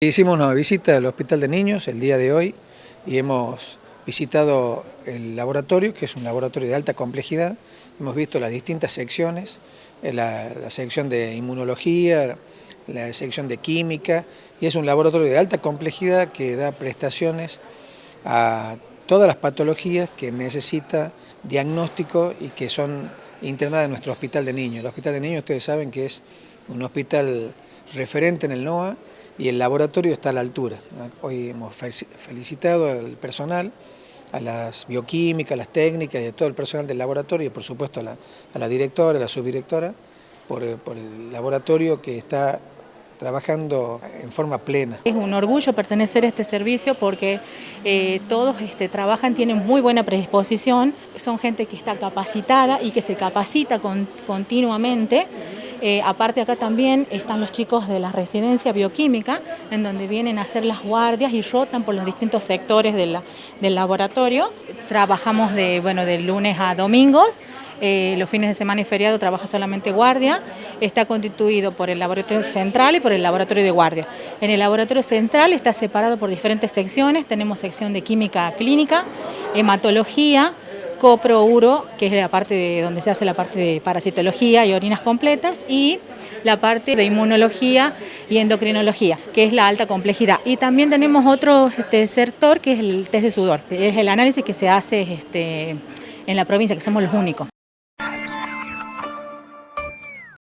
Hicimos una visita al Hospital de Niños el día de hoy y hemos visitado el laboratorio, que es un laboratorio de alta complejidad. Hemos visto las distintas secciones, eh, la, sección de inmunología, la sección de química, y es un laboratorio de alta complejidad que da prestaciones a todas las patologías que necesita diagnóstico y que son internadas en nuestro hospital de niños. El hospital de niños ustedes saben que es un hospital referente en el NOA, y el laboratorio está a la altura. Hoy hemos felicitado al personal, a las bioquímicas, a las técnicas y a todo el personal del laboratorio y por supuesto a la, directora, a la subdirectora, por, el laboratorio que está trabajando en forma plena. Es un orgullo pertenecer a este servicio porque eh, todos este, trabajan, tienen muy buena predisposición, son gente que está capacitada y que se capacita continuamente eh, aparte acá también están los chicos de la residencia bioquímica, en donde vienen a hacer las guardias y rotan por los distintos sectores del laboratorio. Trabajamos de, bueno, de lunes a domingos, eh, los fines de semana y feriado trabaja solamente guardia, está constituido por el laboratorio central y por el laboratorio de guardia. En el laboratorio central está separado por diferentes secciones, tenemos sección de química clínica, hematología, copro, uro, que es la parte de donde se hace la parte de parasitología y orinas completas, y la parte de inmunología y endocrinología, que es la alta complejidad. Y también tenemos otro este, sector que es el test de sudor, es el análisis que se hace este, en la provincia, que somos los únicos.